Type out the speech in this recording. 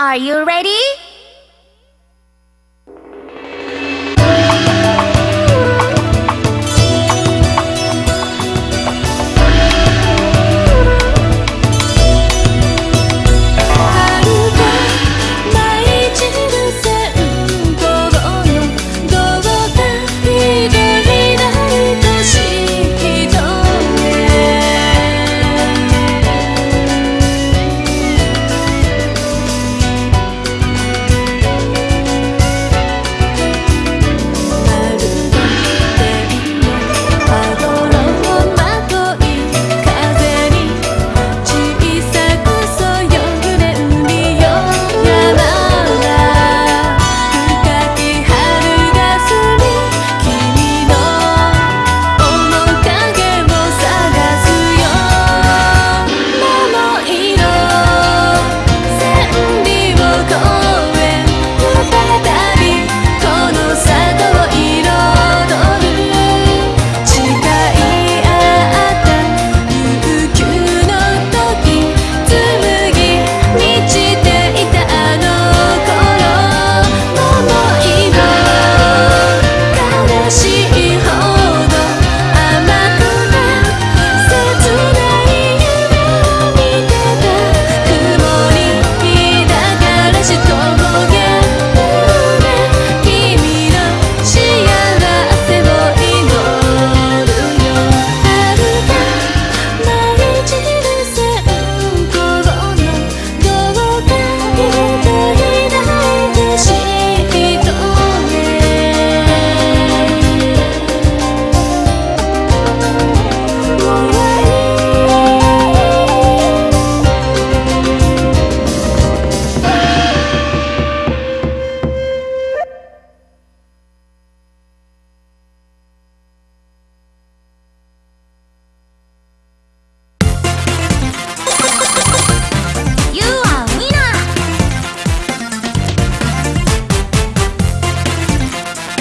Are you ready?